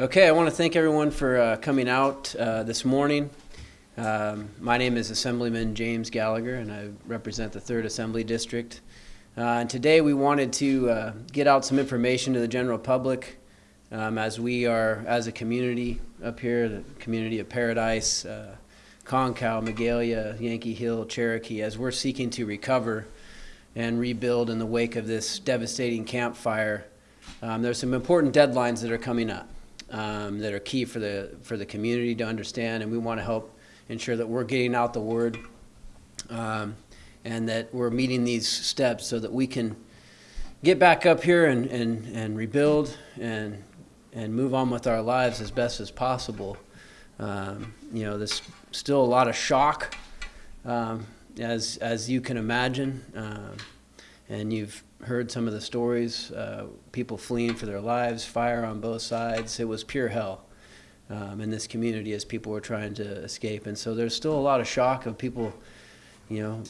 Okay, I want to thank everyone for uh, coming out uh, this morning. Um, my name is Assemblyman James Gallagher, and I represent the 3rd Assembly District. Uh, and today we wanted to uh, get out some information to the general public um, as we are, as a community up here, the community of Paradise, uh, Concow, Magalia, Yankee Hill, Cherokee, as we're seeking to recover and rebuild in the wake of this devastating campfire. Um, there's some important deadlines that are coming up um, that are key for the for the community to understand, and we want to help ensure that we're getting out the word um, and that we're meeting these steps so that we can get back up here and, and, and rebuild and and move on with our lives as best as possible. Um, you know, there's still a lot of shock, um, as as you can imagine, uh, and you've heard some of the stories, uh, people fleeing for their lives, fire on both sides. It was pure hell um, in this community as people were trying to escape. And so there's still a lot of shock of people, you know,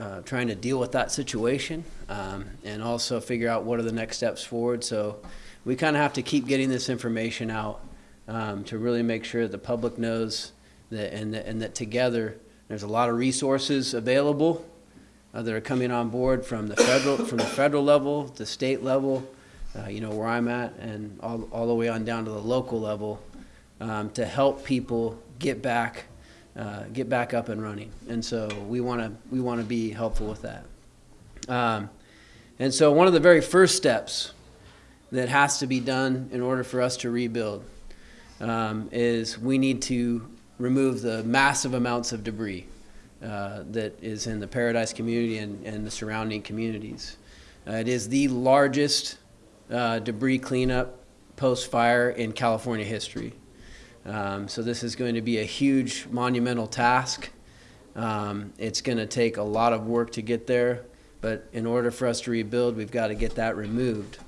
uh, trying to deal with that situation um, and also figure out what are the next steps forward. So we kind of have to keep getting this information out um, to really make sure that the public knows that and, that and that together there's a lot of resources available uh, that are coming on board from the federal from the federal level, the state level, uh, you know where I'm at, and all all the way on down to the local level, um, to help people get back uh, get back up and running. And so we want to we want to be helpful with that. Um, and so one of the very first steps that has to be done in order for us to rebuild um, is we need to remove the massive amounts of debris uh, that is in the Paradise community and, and the surrounding communities. Uh, it is the largest uh, debris cleanup post-fire in California history. Um, so this is going to be a huge monumental task. Um, it's going to take a lot of work to get there, but in order for us to rebuild, we've got to get that removed.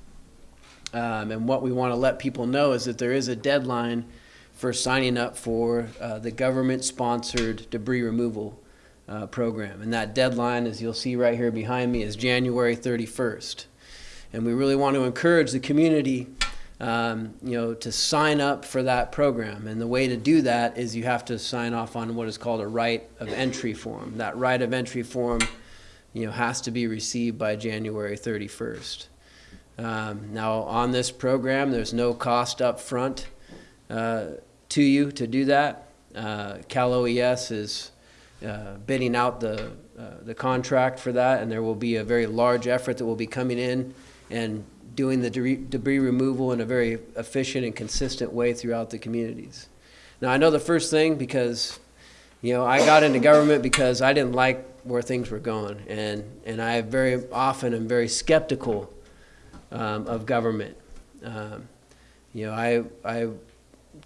Um, and what we want to let people know is that there is a deadline for signing up for uh, the government-sponsored debris removal uh, program. And that deadline, as you'll see right here behind me, is January 31st. And we really want to encourage the community um, you know, to sign up for that program. And the way to do that is you have to sign off on what is called a right of entry form. That right of entry form, you know, has to be received by January 31st. Um, now, on this program, there's no cost up front uh, to you to do that. Uh, Cal OES is uh, bidding out the, uh, the contract for that, and there will be a very large effort that will be coming in and doing the debris removal in a very efficient and consistent way throughout the communities. Now, I know the first thing because, you know, I got into government because I didn't like where things were going, and, and I very often am very skeptical um, of government. Um, you know, I, I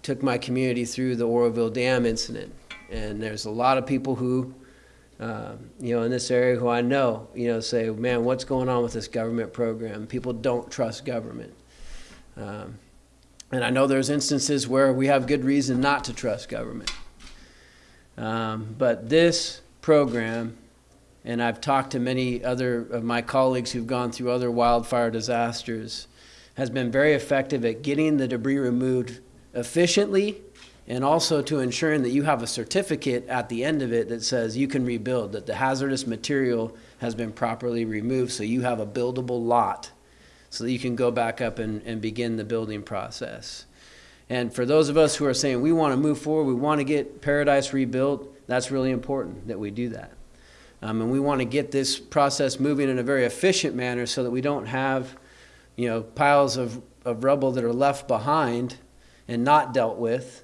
took my community through the Oroville Dam incident, and there's a lot of people who, uh, you know, in this area who I know, you know, say, man, what's going on with this government program? People don't trust government. Um, and I know there's instances where we have good reason not to trust government. Um, but this program, and I've talked to many other of my colleagues who've gone through other wildfire disasters, has been very effective at getting the debris removed efficiently and also to ensuring that you have a certificate at the end of it that says you can rebuild, that the hazardous material has been properly removed so you have a buildable lot so that you can go back up and, and begin the building process. And for those of us who are saying we want to move forward, we want to get Paradise rebuilt, that's really important that we do that. Um, and we want to get this process moving in a very efficient manner so that we don't have, you know, piles of, of rubble that are left behind and not dealt with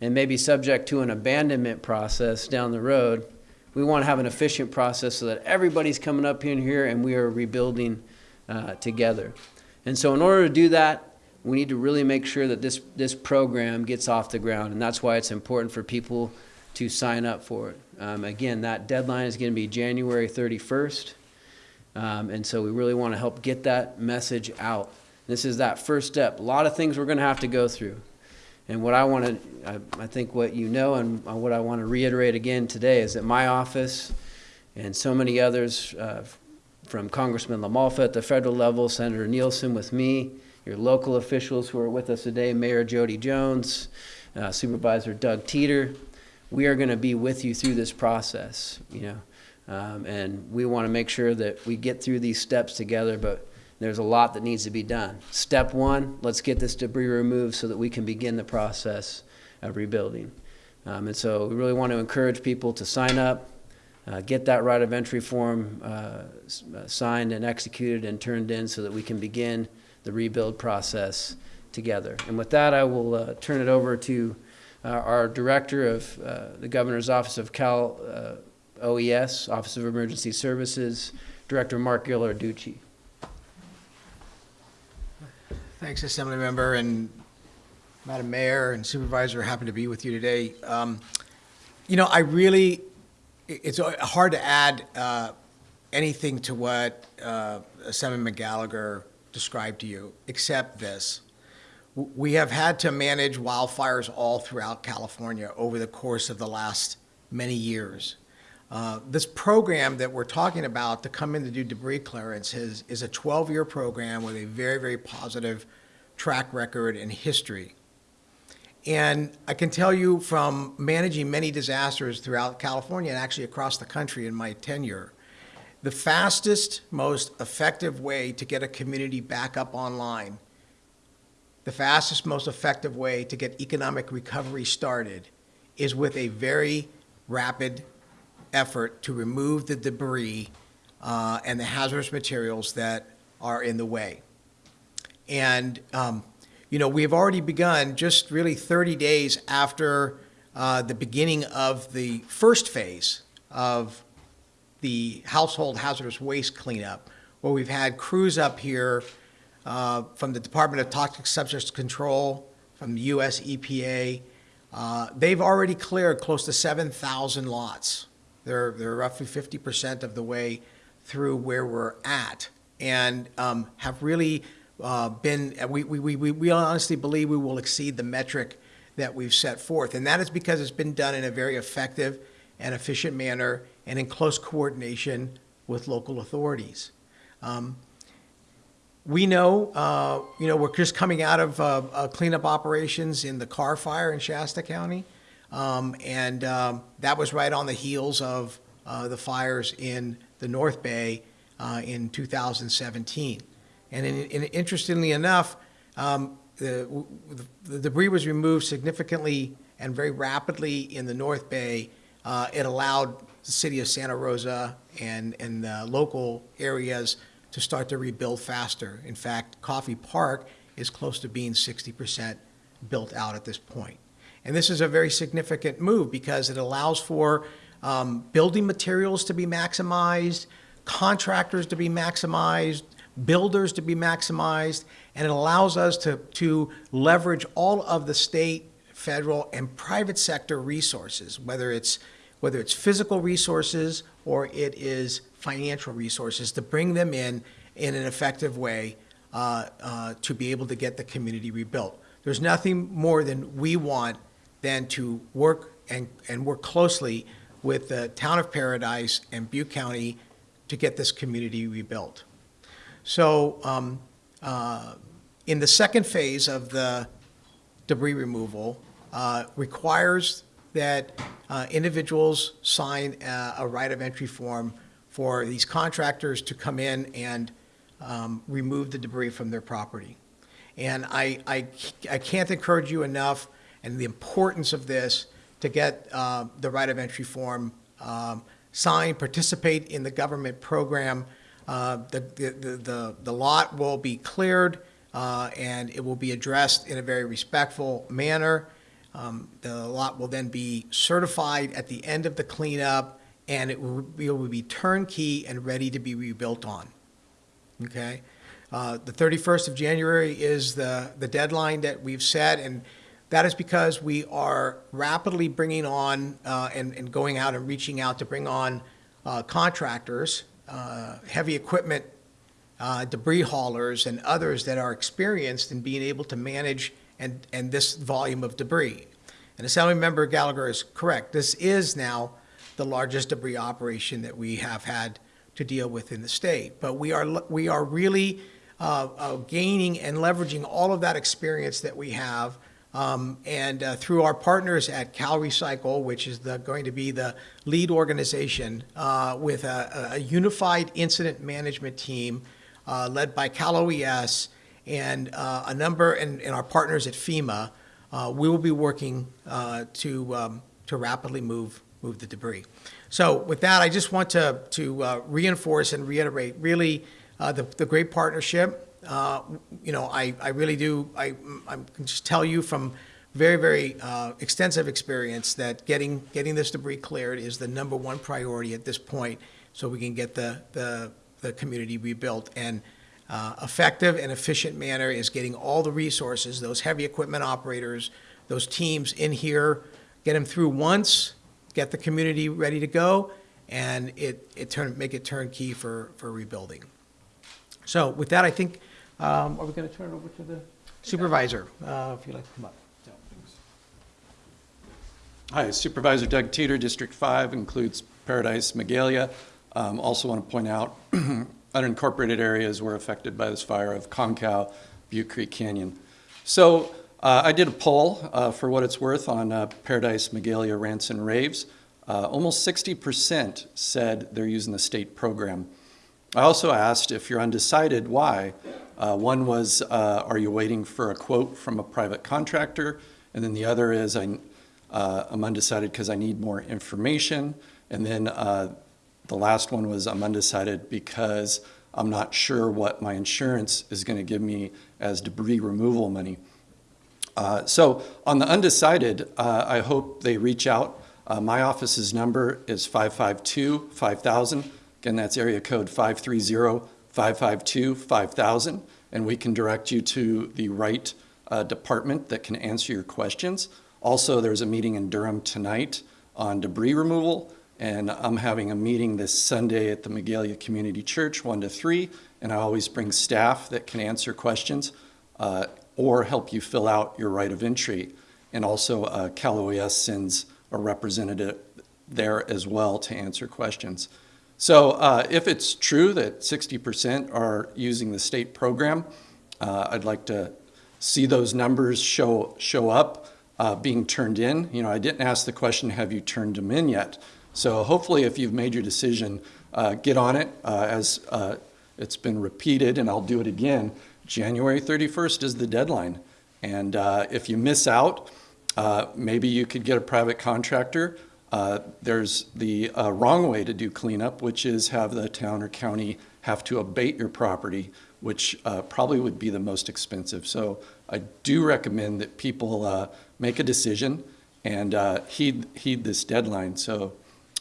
and maybe subject to an abandonment process down the road, we want to have an efficient process so that everybody's coming up in here and we are rebuilding uh, together. And so in order to do that, we need to really make sure that this, this program gets off the ground. And that's why it's important for people to sign up for it. Um, again, that deadline is going to be January 31st. Um, and so we really want to help get that message out. This is that first step. A lot of things we're going to have to go through. And what I want to, I, I, think what you know and what I want to reiterate again today is that my office and so many others uh, from Congressman LaMalfa at the federal level, Senator Nielsen with me, your local officials who are with us today, Mayor Jody Jones, uh, Supervisor Doug Teeter. We are going to be with you through this process, you know. Um, and we want to make sure that we get through these steps together, but there's a lot that needs to be done. Step one, let's get this debris removed so that we can begin the process of rebuilding. Um, and so we really want to encourage people to sign up, uh, get that right of entry form uh, uh, signed and executed and turned in so that we can begin the rebuild process together. And with that, I will uh, turn it over to uh, our Director of uh, the Governor's Office of Cal OES, Office of Emergency Services, Director Mark Ghilarducci. Thanks, Assembly Member and Madam Mayor and Supervisor, happy to be with you today. Um, You know, I really, it's hard to add uh, anything to what uh, Assemblyman Gallagher described to you, except this. We have had to manage wildfires all throughout California over the course of the last many years. Uh, This program that we're talking about to come in to do debris clearance is, is a 12-year program with a very, very positive track record and history. And I can tell you from managing many disasters throughout California and actually across the country in my tenure, the fastest, most effective way to get a community back up online, the fastest, most effective way to get economic recovery started is with a very rapid effort to remove the debris uh, and the hazardous materials that are in the way. And, um, you know, we have already begun, just really 30 days after uh, the beginning of the first phase of the household hazardous waste cleanup, where we've had crews up here uh, from the Department of Toxic Substance Control, from the US EPA. Uh, They've already cleared close to 7,000 lots. They're, they're roughly 50% of the way through where we're at, and um, have really uh, been, we, we, we, we honestly believe we will exceed the metric that we've set forth. And that is because it's been done in a very effective and efficient manner and in close coordination with local authorities. Um, we know, uh, you know, we're just coming out of uh, uh, cleanup operations in the Carr fire in Shasta County. Um, and um, that was right on the heels of uh, the fires in the North Bay uh, in 2017. And in, in, interestingly enough, um, the, the debris was removed significantly and very rapidly in the North Bay. Uh, it allowed the city of Santa Rosa and, and the local areas to start to rebuild faster. In fact, Coffey Park is close to being 60% built out at this point. And this is a very significant move because it allows for um, building materials to be maximized, contractors to be maximized, builders to be maximized, and it allows us to, to leverage all of the state, federal, and private sector resources, whether it's whether it's physical resources or it is financial resources, to bring them in in an effective way uh, uh, to be able to get the community rebuilt. There's nothing more than we want than to work and, and work closely with the town of Paradise and Butte County to get this community rebuilt. So um, uh, in the second phase of the debris removal, uh, requires that uh, individuals sign uh, a right of entry form for these contractors to come in and um, remove the debris from their property. And I, I, I can't encourage you enough and the importance of this to get uh, the right of entry form um, signed, participate in the government program. Uh, the, the, the, the lot will be cleared uh, and it will be addressed in a very respectful manner. Um, the lot will then be certified at the end of the cleanup and it will, it will be turnkey and ready to be rebuilt on. Okay? Uh, The 31st of January is the, the deadline that we've set, and that is because we are rapidly bringing on uh, and, and going out and reaching out to bring on uh, contractors, uh, heavy equipment, uh, debris haulers, and others that are experienced in being able to manage and, and this volume of debris. And Assemblymember Gallagher is correct. This is now the largest debris operation that we have had to deal with in the state. But we are, we are really uh, uh, gaining and leveraging all of that experience that we have. Um, and uh, through our partners at Cal Recycle, which is the, going to be the lead organization uh, with a, a unified incident management team uh, led by Cal OES and uh, a number, and, and our partners at FEMA, uh, we will be working uh, to, um, to rapidly move, move the debris. So with that, I just want to, to reinforce and reiterate really the, the great partnership. Uh, You know, I, I really do, I, I can just tell you from very, very uh, extensive experience that getting, getting this debris cleared is the number one priority at this point so we can get the, the, the community rebuilt. And uh, effective and efficient manner is getting all the resources, those heavy equipment operators, those teams in here, get them through once, get the community ready to go, and it, it turn, make it turnkey for, for rebuilding. So with that, I think, um, are we going to turn it over to the supervisor, uh, if you'd like to come up? Hi, Supervisor Doug Teeter, District 5, includes Paradise, Magalia. Um, Also want to point out, unincorporated areas were affected by this fire of Concow, Butte Creek Canyon. So uh, I did a poll, uh, for what it's worth, on uh, Paradise, Magalia, Rants, and Raves. Uh, Almost 60% said they're using the state program. I also asked if you're undecided, why? Uh, One was, uh, are you waiting for a quote from a private contractor? And then the other is, I, uh, I'm undecided because I need more information. And then uh, the last one was, I'm undecided because I'm not sure what my insurance is going to give me as debris removal money. Uh, So on the undecided, uh, I hope they reach out. Uh, My office's number is 552-5000. Again, that's area code 530-552-5000, and we can direct you to the right uh, department that can answer your questions. Also, there's a meeting in Durham tonight on debris removal, and I'm having a meeting this Sunday at the Magalia Community Church, 1 to 3, and I always bring staff that can answer questions uh, or help you fill out your right of entry. And also, uh, Cal OES sends a representative there as well to answer questions. So uh, if it's true that 60% are using the state program, uh, I'd like to see those numbers show, show up uh, being turned in. You know, I didn't ask the question, have you turned them in yet? So hopefully if you've made your decision, uh, get on it. Uh, as uh, it's been repeated, and I'll do it again, January 31st is the deadline. And if you miss out, maybe you could get a private contractor. Uh, There's the uh, wrong way to do cleanup, which is have the town or county have to abate your property, which uh, probably would be the most expensive. So I do recommend that people uh, make a decision and uh, heed, heed this deadline. So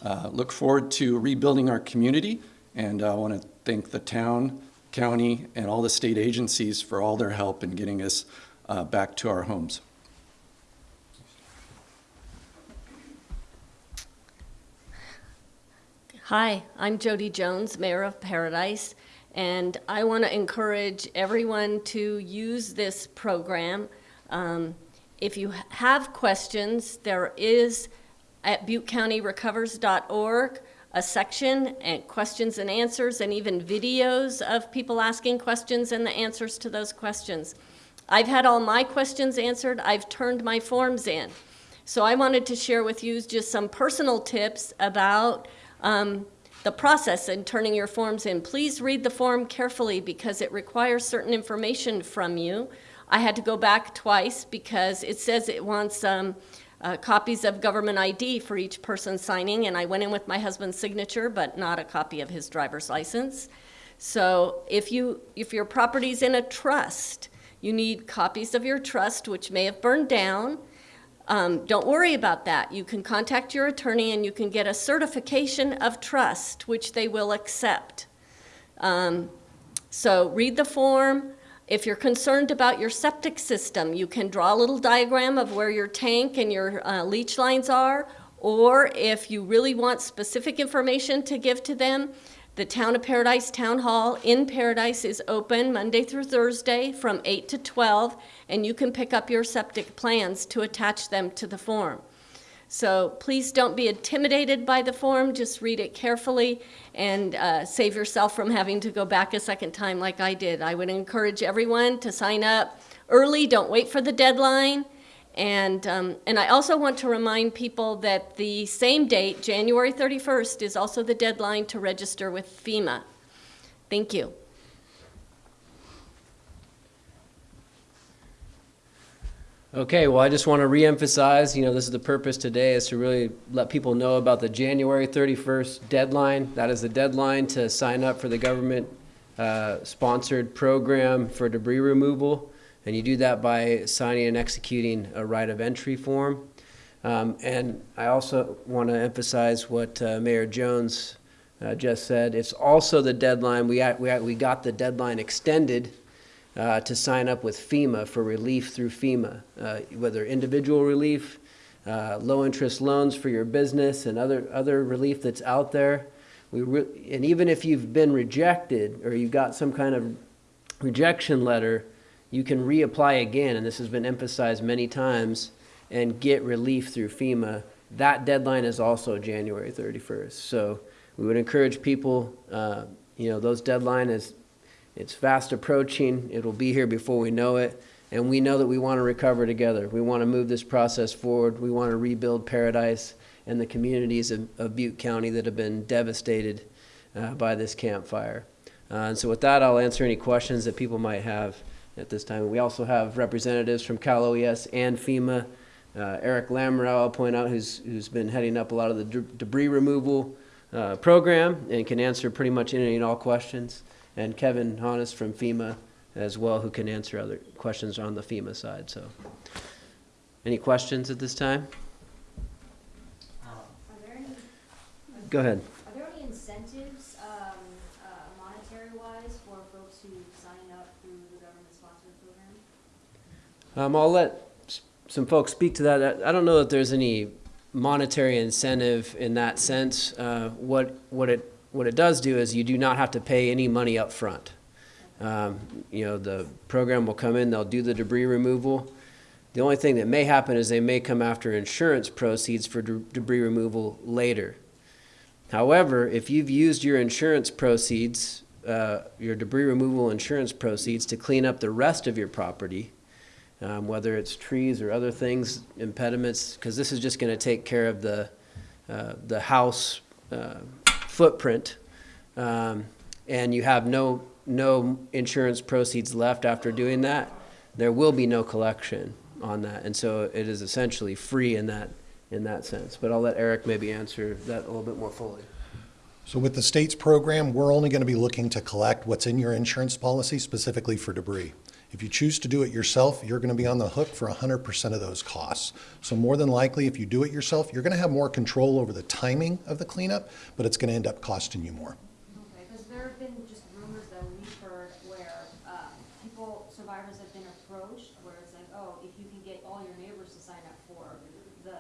uh, look forward to rebuilding our community, and I want to thank the town, county, and all the state agencies for all their help in getting us back to our homes. Hi, I'm Jody Jones, Mayor of Paradise, and I want to encourage everyone to use this program. Um, If you have questions, there is at buttecountyrecovers.org a section and questions and answers and even videos of people asking questions and the answers to those questions. I've had all my questions answered. I've turned my forms in. So I wanted to share with you just some personal tips about um, the process in turning your forms in. Please read the form carefully because it requires certain information from you. I had to go back twice because it says it wants um, uh, copies of government ID for each person signing, and I went in with my husband's signature, but not a copy of his driver's license. So if you if your property's in a trust, you need copies of your trust, which may have burned down. Um, don't worry about that. You can contact your attorney and you can get a certification of trust, which they will accept. Um, so read the form. If you're concerned about your septic system, you can draw a little diagram of where your tank and your uh, leach lines are. Or if you really want specific information to give to them, the Town of Paradise Town Hall in Paradise is open Monday through Thursday from 8 to 12, and you can pick up your septic plans to attach them to the form. So please don't be intimidated by the form, just read it carefully and uh, save yourself from having to go back a second time like I did. I would encourage everyone to sign up early, don't wait for the deadline. And, um, and I also want to remind people that the same date, January 31st, is also the deadline to register with FEMA. Thank you. Okay, well, I just want to reemphasize, you know, this is the purpose today, is to really let people know about the January 31st deadline. That is the deadline to sign up for the government-sponsored program for debris removal. And you do that by signing and executing a right of entry form. Um, And I also want to emphasize what uh, Mayor Jones uh, just said. It's also the deadline, we, we we got the deadline extended uh, to sign up with FEMA for relief through FEMA, uh, whether individual relief, uh, low-interest loans for your business, and other, other relief that's out there. We And even if you've been rejected, or you've got some kind of rejection letter, you can reapply again, and this has been emphasized many times, and get relief through FEMA. That deadline is also January 31st. So we would encourage people, uh, you know, those deadline is, it's fast approaching. It'll be here before we know it. And we know that we want to recover together. We want to move this process forward. We want to rebuild Paradise and the communities of, of Butte County that have been devastated uh, by this campfire. Uh, and so with that, I'll answer any questions that people might have at this time. We also have representatives from Cal OES and FEMA. Uh, Eric Lamoureux, I'll point out, who's, who's been heading up a lot of the de- debris removal uh, program and can answer pretty much any and all questions. And Kevin Honest from FEMA as well, who can answer other questions on the FEMA side, so. Any questions at this time? Any, Go ahead. are there any incentives, um, uh, monetary-wise for folks who sign up through the government-sponsored program? Um, I'll let some folks speak to that. I don't know that there's any monetary incentive in that sense. Uh, what, what it, what it does do is you do not have to pay any money up front. Um, you know, the program will come in, they'll do the debris removal. The only thing that may happen is they may come after insurance proceeds for de- debris removal later. However, if you've used your insurance proceeds, uh, your debris removal insurance proceeds to clean up the rest of your property, um, whether it's trees or other things, impediments, because this is just going to take care of the, uh, the house uh, footprint, um, and you have no, no insurance proceeds left after doing that, there will be no collection on that. And so it is essentially free in that, in that sense. But I'll let Eric maybe answer that a little bit more fully. So with the state's program, we're only going to be looking to collect what's in your insurance policy specifically for debris. If you choose to do it yourself, you're going to be on the hook for 100% of those costs. So more than likely, if you do it yourself, you're going to have more control over the timing of the cleanup, but it's going to end up costing you more. Okay, because there have been just rumors that we've heard where, um, people, survivors have been approached, where it's like, oh, if you can get all your neighbors to sign up for the,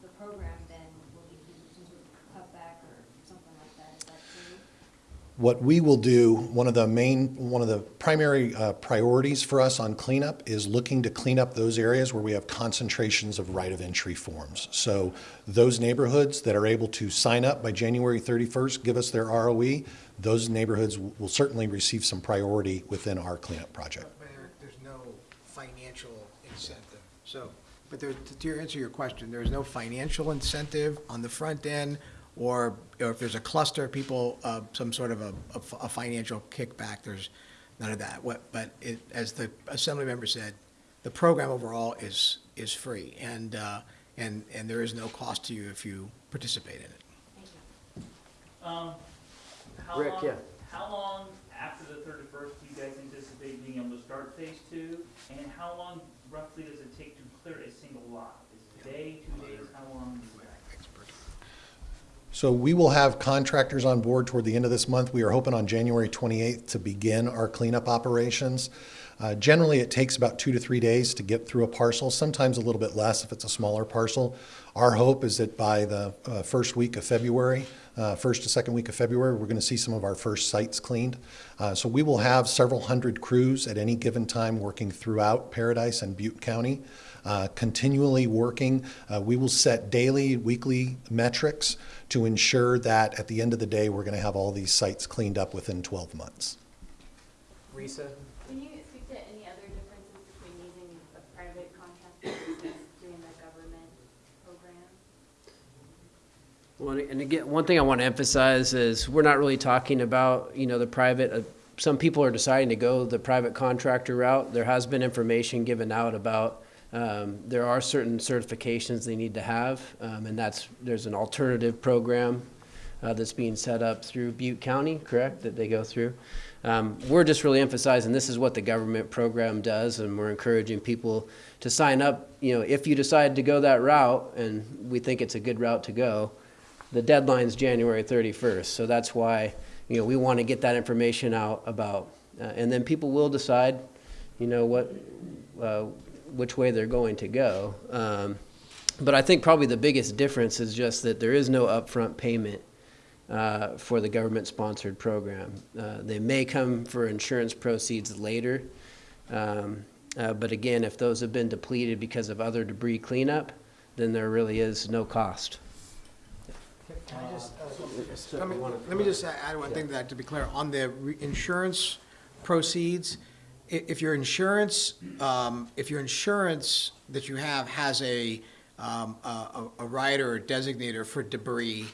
the program, then we'll give you some sort of cutback or something like that, is that true? What we will do, one of the main, one of the primary uh, priorities for us on cleanup is looking to clean up those areas where we have concentrations of right of entry forms. So those neighborhoods that are able to sign up by January 31st, give us their ROE, those neighborhoods will certainly receive some priority within our cleanup project. But there, there's no financial incentive. So, but there, to answer your question, there's no financial incentive on the front end, or, or if there's a cluster of people, uh, some sort of a financial kickback, there's none of that. What, but it, as the assembly member said, the program overall is, is free, and, uh, and, and there is no cost to you if you participate in it. Thank you. Um, how Rick, long, yeah. how long after the thirty-first do you guys anticipate being able to start phase two? And how long roughly does it take to clear a single lot? Is it a day, two days, how long is that? So we will have contractors on board toward the end of this month. We are hoping on January 28th to begin our cleanup operations. Uh, Generally, it takes about two to three days to get through a parcel, sometimes a little bit less if it's a smaller parcel. Our hope is that by the uh, first week of February, uh, first to second week of February, we're going to see some of our first sites cleaned. Uh, So we will have several hundred crews at any given time working throughout Paradise and Butte County, uh, continually working. Uh, We will set daily, weekly metrics to ensure that at the end of the day, we're going to have all these sites cleaned up within 12 months. Risa? Can you speak to any other differences between using a private contractor versus doing the government program? Well, and again, one thing I want to emphasize is we're not really talking about, you know, the private, uh, some people are deciding to go the private contractor route. There has been information given out about, um, there are certain certifications they need to have, um, and that's, there's an alternative program uh, that's being set up through Butte County, correct, that they go through? Um, We're just really emphasizing this is what the government program does, and we're encouraging people to sign up, you know, if you decide to go that route, and we think it's a good route to go, the deadline's January 31st, so that's why, you know, we want to get that information out about, uh, and then people will decide, you know, what, uh, which way they're going to go. Um, But I think probably the biggest difference is just that there is no upfront payment uh, for the government-sponsored program. Uh, They may come for insurance proceeds later, um, uh, but again, if those have been depleted because of other debris cleanup, then there really is no cost. Can I just, uh, Let me, let me just add one thing to that, to be clear, on the re- insurance proceeds, i- if your insurance, um, if your insurance that you have has a, um, a, a- rider or designator for debris,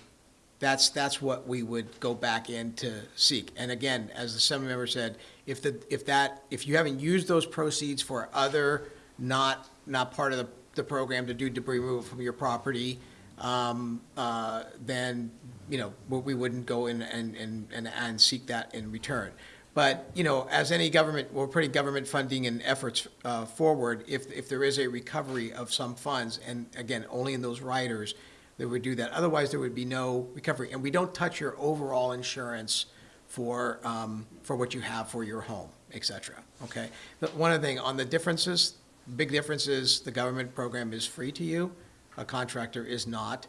that's, that's what we would go back in to seek. And again, as the assembly member said, if the, if that, if you haven't used those proceeds for other, not, not part of the, the program to do debris removal from your property, um, uh, then, you know, we- we wouldn't go in and, and, and and seek that in return. But, you know, as any government, we're putting government funding and efforts uh, forward, if, if there is a recovery of some funds, and again, only in those riders, that would do that. Otherwise, there would be no recovery. And we don't touch your overall insurance for, um, for what you have for your home, et cetera, okay? But one other thing, on the differences, big difference is the government program is free to you, a contractor is not.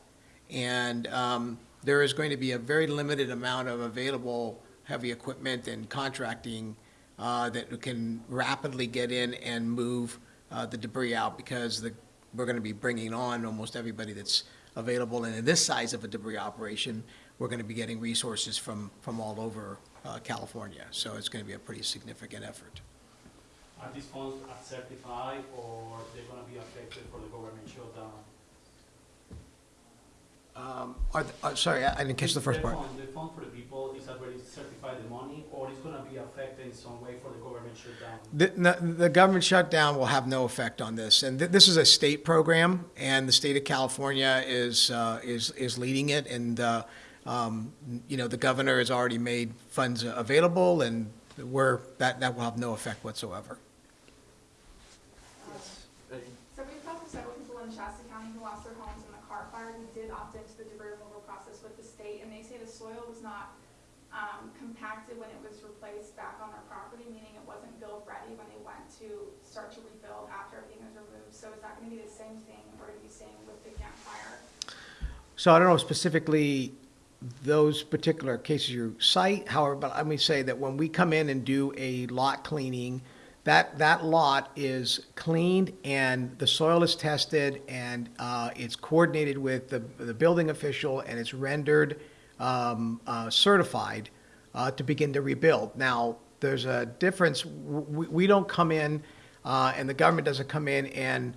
And um, there is going to be a very limited amount of available heavy equipment and contracting uh, that can rapidly get in and move uh, the debris out because the, we're going to be bringing on almost everybody that's available. And in this size of a debris operation, we're going to be getting resources from, from all over uh, California. So it's going to be a pretty significant effort. Are these funds certified or they're gonna be affected for the government shutdown? Um, are uh, Sorry, I I didn't catch the first part. fund- The fund for the people is already certified the money or it's gonna be affected in some way for the government shutdown? The, no- the government shutdown will have no effect on this, and th- this is a state program, and the state of California is, uh, is, is leading it, and, uh, um, you know, the governor has already made funds available, and we're, that, that will have no effect whatsoever. So we've talked to several people in Shasta County who lost their homes in the Carr fire, who did opt into the debris removal process with the state, and they say the soil was not, um, compacted when it was replaced back on their property, meaning it wasn't build ready when they went to start to rebuild after everything was removed. So is that gonna be the same thing we're gonna be seeing with the campfire? So I don't know specifically those particular cases you cite, however, but let me say that when we come in and do a lot cleaning, that, that lot is cleaned and the soil is tested and uh, it's coordinated with the, the building official and it's rendered um, uh, certified uh, to begin to rebuild. Now, there's a difference, we, we don't come in uh, and the government doesn't come in and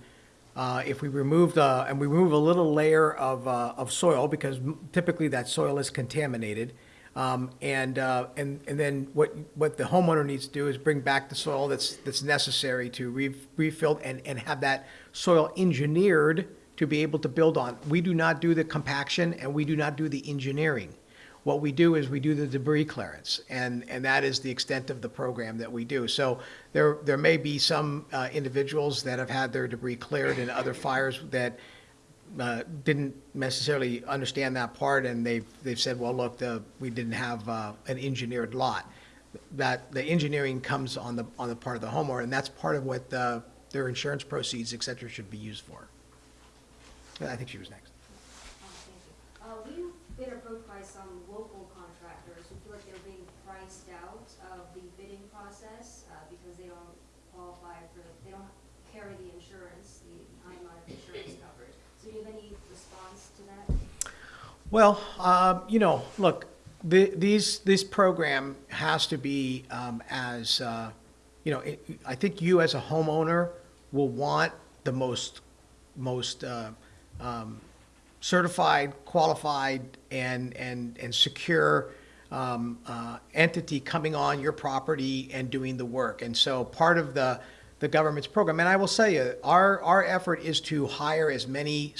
uh, if we remove the, and we remove a little layer of, uh, of soil, because typically that soil is contaminated, um, and, uh, and, and then what, what the homeowner needs to do is bring back the soil that's, that's necessary to re- refill and, and have that soil engineered to be able to build on. We do not do the compaction and we do not do the engineering. What we do is we do the debris clearance, and, and that is the extent of the program that we do. So there, there may be some uh, individuals that have had their debris cleared in other fires that uh, didn't necessarily understand that part, and they've, they've said, well, look, the, we didn't have uh, an engineered lot. that the engineering comes on the, on the part of the homeowner, and that's part of what uh, their insurance proceeds, et cetera, should be used for. I think she was next. Um, thank you. Uh, we've been approached by some local contractors who feel like they're being priced out of the bidding process, uh, because they don't qualify for, they don't carry the insurance, the high amount of insurance coverage. So do you have any response to that? Well, um, you know, look, the, these, this program has to be um, as, uh, you know, it, I think you as a homeowner will want the most, most uh, um, certified, qualified, and, and, and secure um, uh, entity coming on your property and doing the work. And so part of the, the government's program, and I will say, you, our, our effort is to hire as many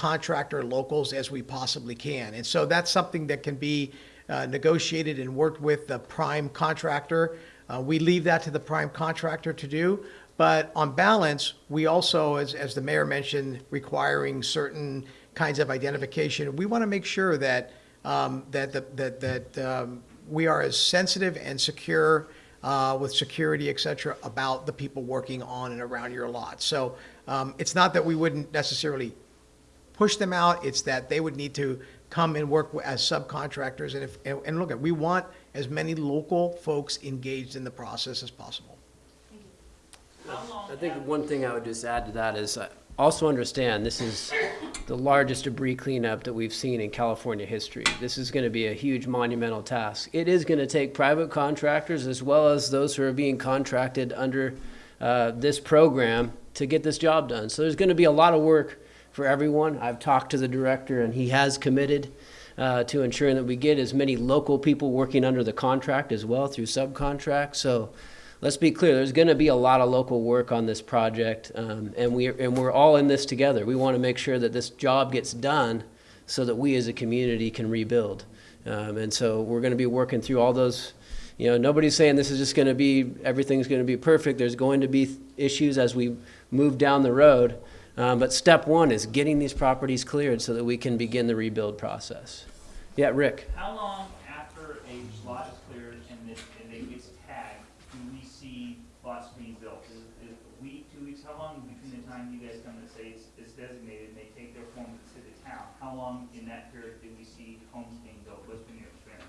subcontractor locals as we possibly can. And so that's something that can be uh, negotiated and worked with the prime contractor. Uh, We leave that to the prime contractor to do. But on balance, we also, as, as the mayor mentioned, requiring certain kinds of identification. We want to make sure that, um, that, the- that, that um, we are as sensitive and secure uh, with security, et cetera, about the people working on and around your lot. So um, it's not that we wouldn't necessarily push them out, it's that they would need to come and work as subcontractors. And if, and and look, at we want as many local folks engaged in the process as possible. I think one thing I would just add to that is uh, also understand this is the largest debris cleanup that we've seen in California history. This is going to be a huge monumental task. It is going to take private contractors as well as those who are being contracted under uh, this program to get this job done. So there's going to be a lot of work for everyone. I've talked to the director and he has committed uh, to ensuring that we get as many local people working under the contract as well through subcontract. So let's be clear, there's gonna be a lot of local work on this project, um, and we, and we're all in this together. We wanna make sure that this job gets done so that we as a community can rebuild. Um, and so we're gonna be working through all those, you know, nobody's saying this is just gonna be, everything's gonna be perfect. There's going to be issues as we move down the road. Um, but step one is getting these properties cleared so that we can begin the rebuild process. Yeah, Rick? How long after a lot is cleared and it, and it gets tagged, do we see lots being built? Is, is it a week, two weeks, how long between the time you guys come and say it's, it's designated and they take their form to the town? How long in that period do we see homes being built? What's been your experience?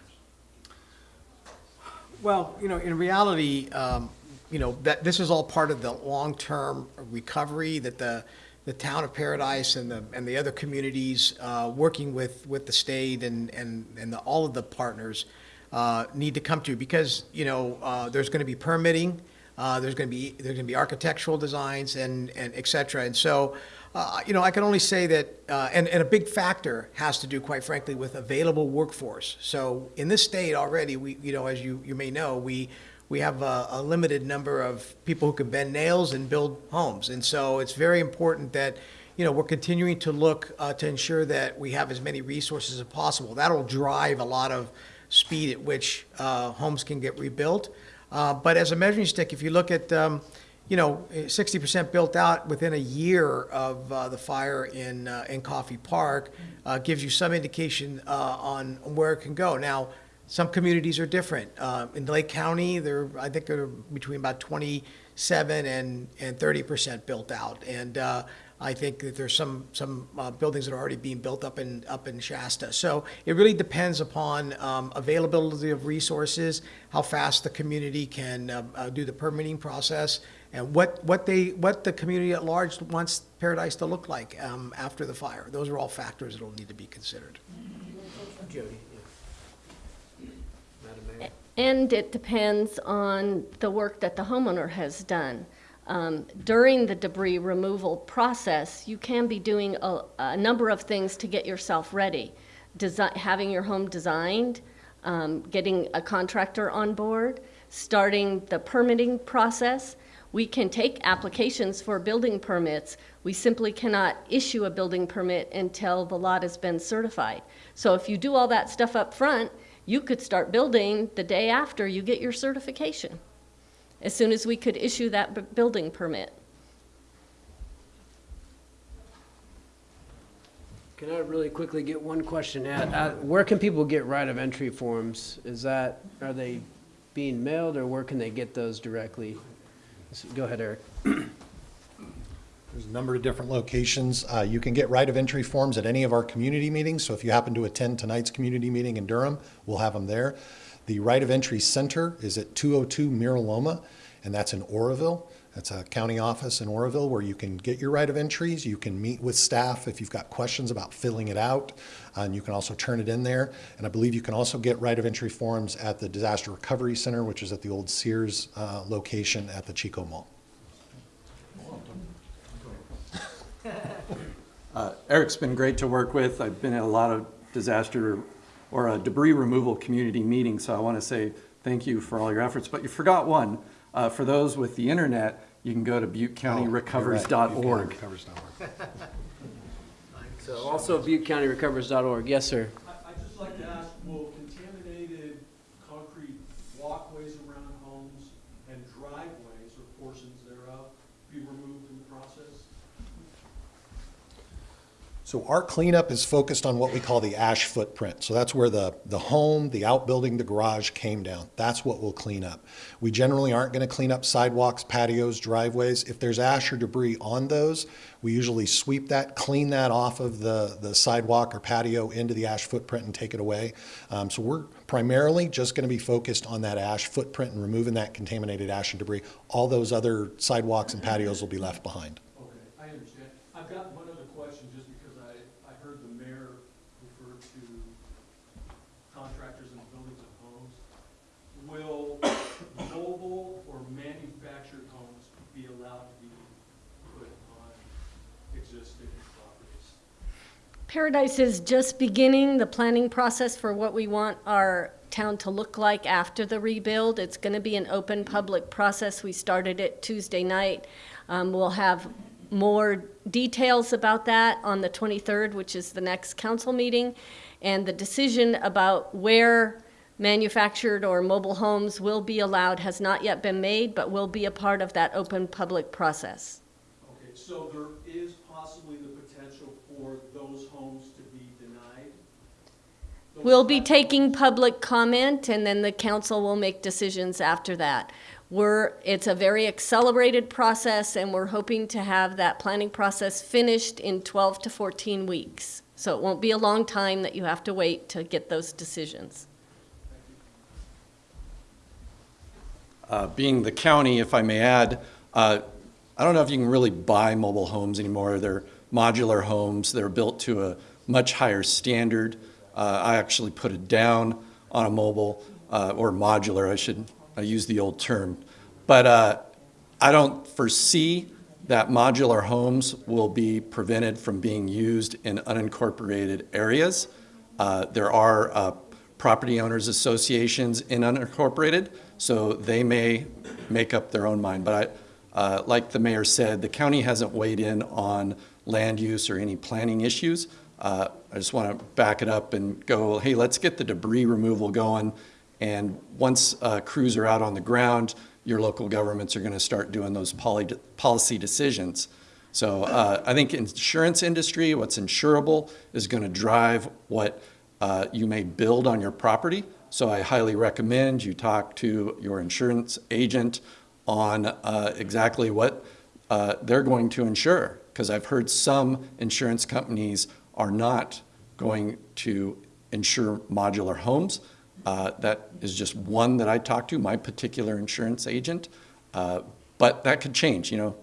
Well, you know, in reality, um, you know, that, this is all part of the long-term recovery that the, the town of Paradise and the, and the other communities, uh, working with, with the state and, and, and the, all of the partners, uh, need to come to, because, you know, uh, there's gonna be permitting, uh, there's gonna be, there's gonna be architectural designs and, and et cetera. And so, uh, you know, I can only say that, uh, and, and a big factor has to do, quite frankly, with available workforce. So in this state already, we, you know, as you, you may know, we, we have a, a limited number of people who can bend nails and build homes. And so it's very important that, you know, we're continuing to look uh, to ensure that we have as many resources as possible. That'll drive a lot of speed at which uh, homes can get rebuilt. Uh, But as a measuring stick, if you look at, um, you know, sixty percent built out within a year of uh, the fire in, uh, in Coffey Park, uh, gives you some indication uh, on where it can go. Now, some communities are different. Uh, In Lake County, they're, I think they're between about twenty-seven and, and thirty percent built out. And uh, I think that there's some, some uh, buildings that are already being built up in, up in Shasta. So it really depends upon um, availability of resources, how fast the community can uh, uh, do the permitting process, and what, what they, what the community at large wants Paradise to look like um, after the fire. Those are all factors that will need to be considered. Jody. And it depends on the work that the homeowner has done. Um, During the debris removal process, you can be doing a, a number of things to get yourself ready. Desi having your home designed, um, getting a contractor on board, starting the permitting process. We can take applications for building permits. We simply cannot issue a building permit until the lot has been certified. So if you do all that stuff up front, you could start building the day after you get your certification, as soon as we could issue that building permit. Can I really quickly get one question at? Uh, Where can people get right of entry forms? Is that, are they being mailed, or where can they get those directly? Go ahead, Eric. There's a number of different locations. Uh, You can get right of entry forms at any of our community meetings, so if you happen to attend tonight's community meeting in Durham, we'll have them there. The right of entry center is at 202 Miraloma, and that's in Oroville. That's a county office in Oroville where you can get your right of entries. You can meet with staff if you've got questions about filling it out, uh, and you can also turn it in there. And I believe you can also get right of entry forms at the Disaster Recovery Center, which is at the old Sears uh, location at the Chico Mall. Uh, Eric's been great to work with. I've been at a lot of disaster or uh, debris removal community meetings, so I want to say thank you for all your efforts. But you forgot one. Uh, For those with the internet, you can go to Oh, you're right. buttecountyrecovers.org. ButeCountyRecovers.org. So also ButteCountyRecovers.org. Yes, sir. I- I'd just like to ask, will contaminated concrete walkways around homes and driveways or portions thereof be removed in the process? So our cleanup is focused on what we call the ash footprint. So that's where the, the home, the outbuilding, the garage came down. That's what we'll clean up. We generally aren't going to clean up sidewalks, patios, driveways. If there's ash or debris on those, we usually sweep that, clean that off of the, the sidewalk or patio into the ash footprint and take it away. Um, so we're primarily just going to be focused on that ash footprint and removing that contaminated ash and debris. All those other sidewalks and patios will be left behind. Okay, I understand. I've got one other question, just because I, I heard the mayor refer to contractors and buildings of homes. Will mobile or manufactured homes be allowed to be put on existing properties? Paradise is just beginning the planning process for what we want our town to look like after the rebuild. It's going to be an open public process. We started it Tuesday night. Um, We'll have more details about that on the 23rd, which is the next council meeting. And the decision about where manufactured or mobile homes will be allowed has not yet been made, but will be a part of that open public process. Okay, so there is possibly the potential for those homes to be denied? Those We'll be taking public comment, and then the council will make decisions after that. We're, it's a very accelerated process, and we're hoping to have that planning process finished in 12 to 14 weeks. So it won't be a long time that you have to wait to get those decisions. Uh, Being the county, if I may add, uh, I don't know if you can really buy mobile homes anymore. They're modular homes. They're built to a much higher standard. Uh, I actually put it down on a mobile, uh, or modular, I should, I use the old term. But uh, I don't foresee that modular homes will be prevented from being used in unincorporated areas. Uh, There are uh, property owners associations in unincorporated, so they may make up their own mind. But I, uh, like the mayor said, the county hasn't weighed in on land use or any planning issues. Uh, I just want to back it up and go, hey, let's get the debris removal going. And once uh, crews are out on the ground, your local governments are going to start doing those poly- policy decisions. So uh, I think insurance industry, what's insurable, is going to drive what uh, you may build on your property. So I highly recommend you talk to your insurance agent on uh, exactly what uh, they're going to insure. Because I've heard some insurance companies are not going to insure modular homes. Uh, That is just one that I talked to, my particular insurance agent. Uh, But that could change, you know,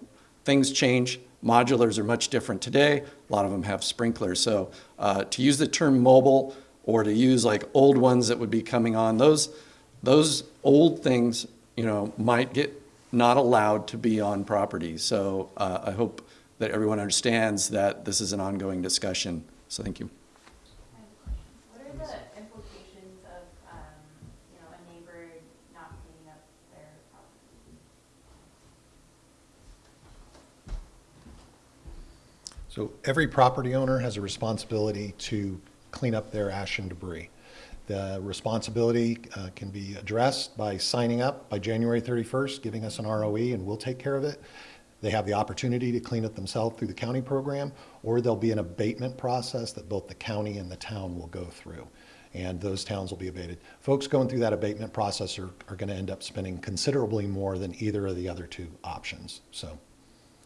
things change. Modulars are much different today. A lot of them have sprinklers. So uh, to use the term mobile or to use like old ones that would be coming on, those, those old things, you know, might get not allowed to be on property. So uh, I hope that everyone understands that this is an ongoing discussion. So thank you. What are the implications of, um, you know, a neighbor not cleaning up their property? So every property owner has a responsibility to clean up their ash and debris. The responsibility uh, can be addressed by signing up by January 31st, giving us an ROE, and we'll take care of it. They have the opportunity to clean it themselves through the county program, or there'll be an abatement process that both the county and the town will go through. and those towns will be abated. Folks going through that abatement process are, are going to end up spending considerably more than either of the other two options, so.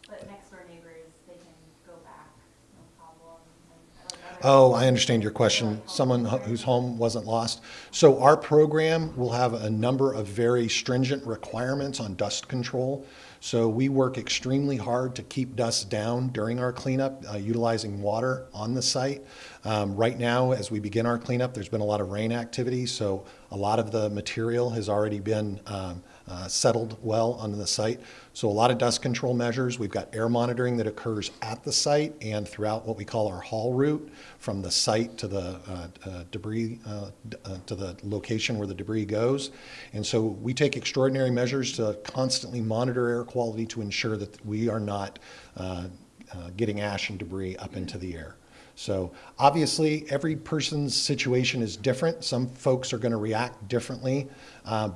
But next door neighbors, they can go back, no problem. and, like, other- Oh, I understand your question. Someone whose home wasn't lost. So our program will have a number of very stringent requirements on dust control. So we work extremely hard to keep dust down during our cleanup, uh, utilizing water on the site. Um, Right now, as we begin our cleanup, there's been a lot of rain activity, so a lot of the material has already been um, uh, settled well on the site. So a lot of dust control measures. We've got air monitoring that occurs at the site and throughout what we call our haul route from the site to the uh, uh, debris, uh, uh, to the location where the debris goes. And so we take extraordinary measures to constantly monitor air quality to ensure that we are not uh, uh, getting ash and debris up into the air. So obviously, every person's situation is different. Some folks are going to react differently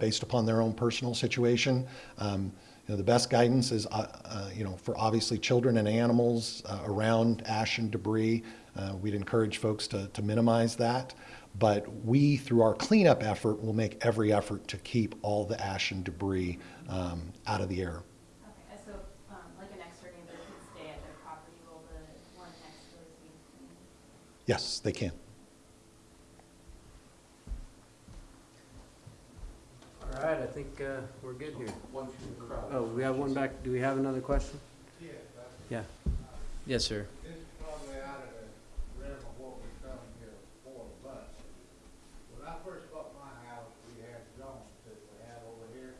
based upon their own personal situation. Um, you know, the best guidance is, uh, uh, you know, for obviously children and animals uh, around ash and debris. Uh, we'd encourage folks to, to minimize that. But we, through our cleanup effort, will make every effort to keep all the ash and debris um, out of the air. Okay, so, um, like a next door neighbor can stay at their property while the one next door is being cleaned? Yes, they can. All right, I think uh, we're good here. Oh, we have one back, do we have another question? Yeah. Yes, sir. This is probably out of the realm of what we've done here before, but when I first bought my house, we had zones that we had over here.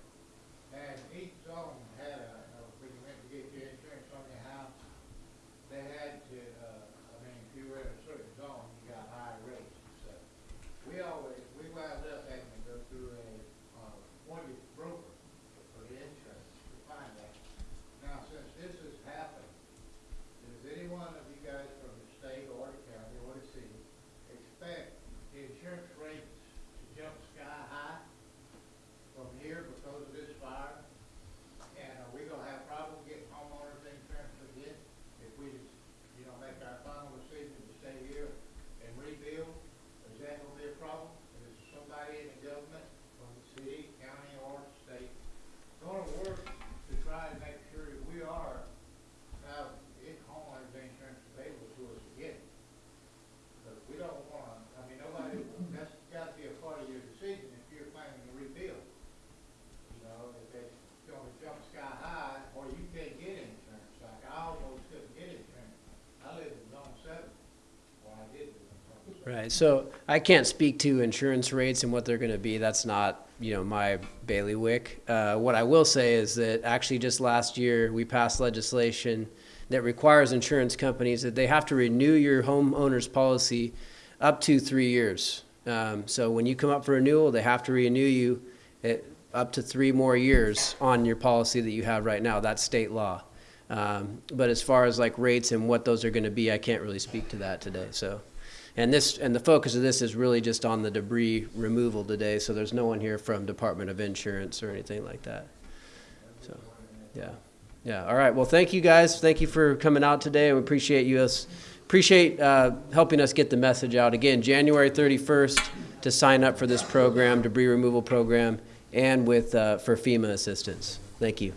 And each zone had a, uh, when you went to get your insurance on your house, they had to, uh, I mean, if you were in a certain zone, you got higher rates and stuff. We always, we wound up having to go through a, uh, appointed broker for the insurance to find that. Now, since this has happened, does any one of you guys from the state or the county or the city expect the insurance rates to jump sky high from here because of this fire? And are we gonna have problem getting homeowners insurance again if we, you know, make our final decision to stay here and rebuild? Is that gonna be a problem? Is somebody in the government, from the city, county, or state, gonna work to try and make sure that we are have it homeowners insurance available to us again. Because we don't wanna, I mean, nobody, that's gotta be a part of your decision if you're planning to rebuild. You know, if it's gonna jump sky high, or you can't get insurance, like I almost couldn't get insurance. I live in zone seven, well, I did live in so I can't speak to insurance rates and what they're gonna be, that's not, you know, my bailiwick. Uh, what I will say is that actually just last year, we passed legislation that requires insurance companies that they have to renew your homeowner's policy up to three years. Um, so when you come up for renewal, they have to renew you at, up to three more years on your policy that you have right now, that's state law. Um, but as far as like rates and what those are gonna be, I can't really speak to that today, so. And this, and the focus of this is really just on the debris removal today, so there's no one here from Department of Insurance or anything like that. So, yeah, yeah, all right, well, thank you guys, thank you for coming out today, we appreciate you us, appreciate, uh, helping us get the message out. Again, January thirty-first to sign up for this program, debris removal program, and with, uh, for FEMA assistance. Thank you.